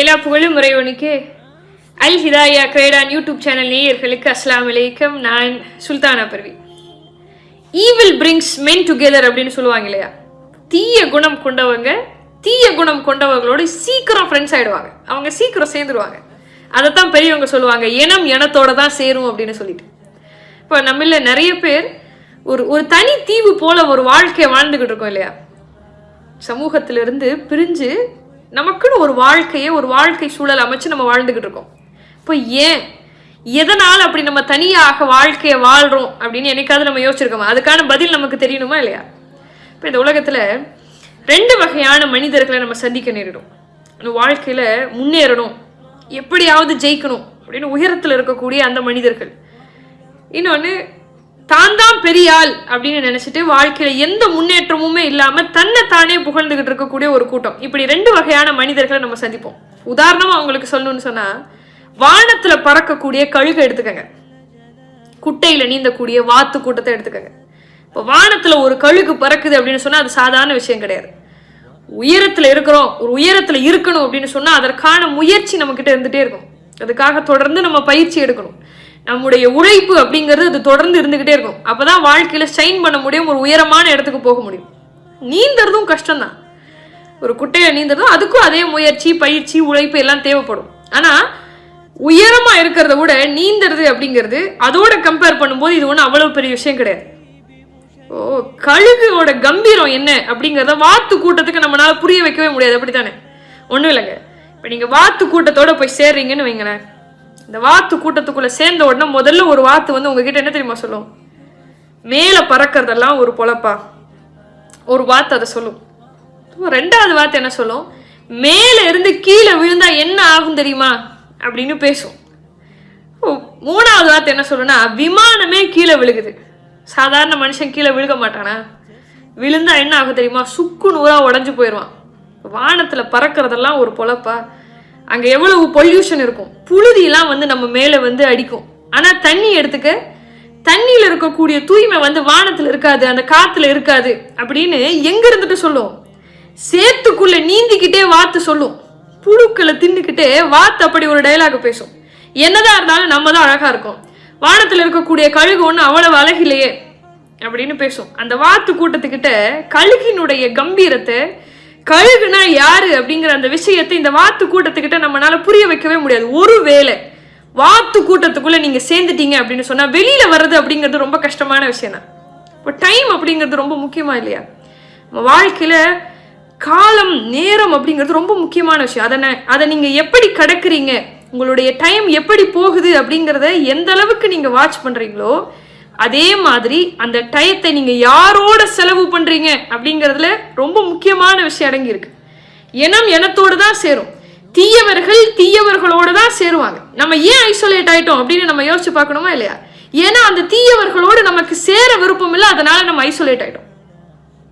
எல்லா புகழும் முறைவனுக்கு அல் ஹிதாயா கிரேடான் யூடியூப் சேனல் நேயர்களுக்கு அஸ்லாம் அலைக்கும். நான் Sultana Parvi. Evil brings men together அப்படின்னு சொல்லுவாங்க இல்லையா? தீய குணம் கொண்டவங்க தீய குணம் கொண்டவங்களோட சீக்கிரம் ஃப்ரெண்ட்ஸ் ஆயிடுவாங்க. அவங்க சீக்கிரம் சேர்ந்துருவாங்க. அதைத்தான் பெரியவங்க சொல்லுவாங்க இனம் இனத்தோட தான் சேரும் அப்படின்னு சொல்லிட்டு. இப்போ நம்மள நிறைய பேர் ஒரு ஒரு தனி தீவு போல ஒரு வாழ்க்கையை வாழ்ந்துகிட்டு இருக்கோம் இல்லையா? சமூகத்திலிருந்து பிரிஞ்சு நமக்குன்னு ஒரு வாழ்க்கையை ஒரு வாழ்க்கை சூழல் அமைச்சு நம்ம வாழ்ந்துக்கிட்டு இருக்கோம். இப்போ ஏன்? எதனால் அப்படி நம்ம தனியாக வாழ்க்கையை வாழ்கிறோம் அப்படின்னு என்னைக்காவது நம்ம யோசிச்சிருக்கோமா? அதுக்கான பதில் நமக்கு தெரியணுமா இல்லையா? இப்போ இந்த உலகத்தில் ரெண்டு வகையான மனிதர்களை நம்ம சந்திக்க நேரிடும். இந்த வாழ்க்கையில் முன்னேறணும் எப்படியாவது ஜெயிக்கணும் அப்படின்னு உயரத்தில் இருக்கக்கூடிய அந்த மனிதர்கள். இன்னொன்று தான் தான் பெரிய ஆள் அப்படின்னு நினைச்சிட்டு வாழ்க்கையில எந்த முன்னேற்றமுமே இல்லாம தன்னை தானே புகழ்ந்துகிட்டு இருக்கக்கூடிய ஒரு கூட்டம். இப்படி ரெண்டு வகையான மனிதர்களை நம்ம சந்திப்போம். உதாரணமா அவங்களுக்கு சொல்லணும்னு சொன்னா வானத்துல பறக்கக்கூடிய கழுகை எடுத்துக்கங்க. குட்டையில நீந்தக்கூடிய வாத்து கூட்டத்தை எடுத்துக்கங்க. இப்போ வானத்துல ஒரு கழுகு பறக்குது அப்படின்னு சொன்னா அது சாதாரண விஷயம் கிடையாது. உயரத்துல இருக்கிறோம் ஒரு உயரத்துல இருக்கணும் அப்படின்னு சொன்னா அதற்கான முயற்சி நம்ம கிட்ட இருந்துட்டே இருக்கும். அதுக்காக தொடர்ந்து நம்ம பயிற்சி எடுக்கணும். நம்முடைய உழைப்பு அப்படிங்கிறது அது தொடர்ந்து இருந்துக்கிட்டே இருக்கும். அப்போ தான் வாழ்க்கையில் ஷைன் பண்ண முடியும் ஒரு உயரமான இடத்துக்கு போக முடியும். நீந்தறதும் கஷ்டம்தான். ஒரு குட்டையில நீந்ததும் அதுக்கும் அதே முயற்சி பயிற்சி உழைப்பு எல்லாம் தேவைப்படும். ஆனால் உயரமாக இருக்கிறத விட நீந்துறது அப்படிங்கிறது அதோட கம்பேர் பண்ணும்போது இது ஒன்றும் அவ்வளோ பெரிய விஷயம் கிடையாது. ஓ கழுகுவோட கம்பீரம் என்ன அப்படிங்கிறத வாத்து கூட்டத்துக்கு நம்மளால புரிய வைக்கவே முடியாது. அப்படித்தானே? ஒன்றும் இல்லைங்க. இப்போ நீங்கள் வாத்து கூட்டத்தோட போய் சேர்றீங்கன்னு வைங்களேன். இந்த வாத்து கூட்டத்துக்குள்ள சேர்ந்த உடனே முதல்ல ஒரு வாத்து வந்து உங்ககிட்ட என்ன தெரியுமா சொல்லும்? மேலே பறக்கிறதெல்லாம் ஒரு பொழப்பா. ஒரு வாத்து அதை சொல்லும். ரெண்டாவது வாத்து என்ன சொல்லும்? மேலே இருந்து கீழே விழுந்தா என்ன ஆகும் தெரியுமா? அப்படின்னு பேசும். ஓ, மூணாவது வார்த்தை என்ன சொல்லுன்னா விமானமே கீழே விழுகுது. சாதாரண மனுஷன் கீழே விழுக மாட்டானா? விழுந்தா என்ன ஆகும் தெரியுமா? சுக்கு நூறா உடஞ்சு போயிடுவான். வானத்துல பறக்கிறதெல்லாம் ஒரு பொழப்பா. அங்கே எவ்வளவு பொல்யூஷன் இருக்கும்? புழுதியெல்லாம் வந்து நம்ம மேலே வந்து அடிக்கும். ஆனால் தண்ணி எடுத்துக்க தண்ணியில் இருக்கக்கூடிய தூய்மை வந்து வானத்தில் இருக்காது அந்த காற்றுல இருக்காது அப்படின்னு எங்கே இருந்துட்டு சொல்லும்? சேத்துக்குள்ளே நீந்திக்கிட்டே வாத்து சொல்லும். புழுக்களை தின்னுக்கிட்டே வாத்து அப்படி ஒரு டைலாக் பேசும். என்னதான் இருந்தாலும் நம்ம தான் அழகாக இருக்கும். வானத்தில் இருக்கக்கூடிய கழுகு ஒன்று அவ்வளவு அழகில்லையே அப்படின்னு பேசும். அந்த வாத்து கூட்டத்துக்கிட்ட கழுகினுடைய கம்பீரத்தை கழுகுனா யாரு அப்படிங்கிற அந்த விஷயத்தை இந்த வாத்து கூட்டத்துக்கிட்ட நம்மளால புரிய வைக்கவே முடியாது. ஒரு வேலை வாத்து கூட்டத்துக்குள்ள நீங்க சேர்ந்துட்டீங்க அப்படின்னு சொன்னா வெளியில வர்றது அப்படிங்கிறது ரொம்ப கஷ்டமான விஷயம் தான். இப்போ டைம் அப்படிங்கிறது ரொம்ப முக்கியமா இல்லையா? நம்ம வாழ்க்கையில காலம் நேரம் அப்படிங்கிறது ரொம்ப முக்கியமான விஷயம். அதை அதை நீங்க எப்படி கடக்குறீங்க? உங்களுடைய டைம் எப்படி போகுது அப்படிங்கிறத எந்த அளவுக்கு நீங்க வாட்ச் பண்றீங்களோ அதே மாதிரி அந்த டயத்தை நீங்க யாரோட செலவு பண்ணுறீங்க அப்படிங்கிறதுல ரொம்ப முக்கியமான விஷயம் அடங்கி இருக்கு. இனம் இனத்தோடு தான் சேரும். தீயவர்கள் தீயவர்களோடு தான் சேருவாங்க. நம்ம ஏன் ஐசோலேட் ஆயிட்டோம் அப்படின்னு நம்ம யோசிச்சு பார்க்கணுமா இல்லையா? ஏன்னா அந்த தீயவர்களோடு நமக்கு சேர விருப்பம் இல்லை அதனால நம்ம ஐசோலேட் ஆயிட்டோம்.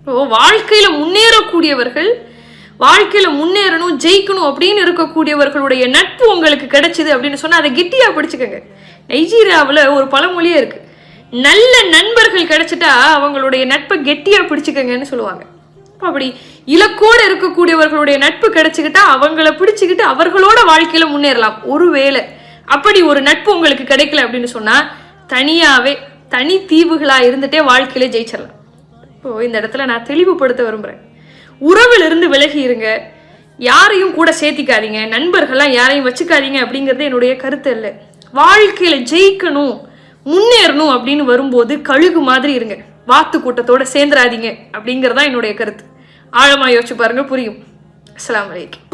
இப்போ வாழ்க்கையில முன்னேறக்கூடியவர்கள் வாழ்க்கையில முன்னேறணும் ஜெயிக்கணும் அப்படின்னு இருக்கக்கூடியவர்களுடைய நட்பு உங்களுக்கு கிடைச்சிது அப்படின்னு சொன்னா அதை கெட்டியா பிடிச்சுக்கோங்க. நைஜீரியாவில் ஒரு பழமொழியே இருக்கு. நல்ல நண்பர்கள் கிடைச்சிட்டா அவங்களுடைய நட்பை கெட்டியாக பிடிச்சிக்கங்கன்னு சொல்லுவாங்க. அப்படி இலக்கோடு இருக்கக்கூடியவர்களுடைய நட்பு கிடைச்சிக்கிட்டா அவங்கள பிடிச்சிக்கிட்டு அவர்களோட வாழ்க்கையில முன்னேறலாம். ஒருவேளை அப்படி ஒரு நட்பு உங்களுக்கு கிடைக்கல அப்படின்னு சொன்னா தனியாவே தனி தீவுகளா இருந்துட்டே வாழ்க்கையில ஜெயிச்சிடலாம். இப்போ இந்த இடத்துல நான் தெளிவுபடுத்த விரும்புகிறேன் உறவிலிருந்து விலகி இருங்க. யாரையும் கூட சேர்த்திக்காதீங்க. நண்பர்கள்லாம் யாரையும் வச்சுக்காதீங்க அப்படிங்கிறது என்னுடைய கருத்து இல்லை வாழ்க்கையில ஜெயிக்கணும். முன்னேறணும் அப்படின்னு வரும்போது கழுகு மாதிரி இருங்க. வாத்து கூட்டத்தோட சேர்ந்துராதீங்க அப்படிங்கிறது தான் என்னுடைய கருத்து. ஆழமா யோசிச்சு பாருங்க புரியும். அஸ்லாம் வலைக்கம்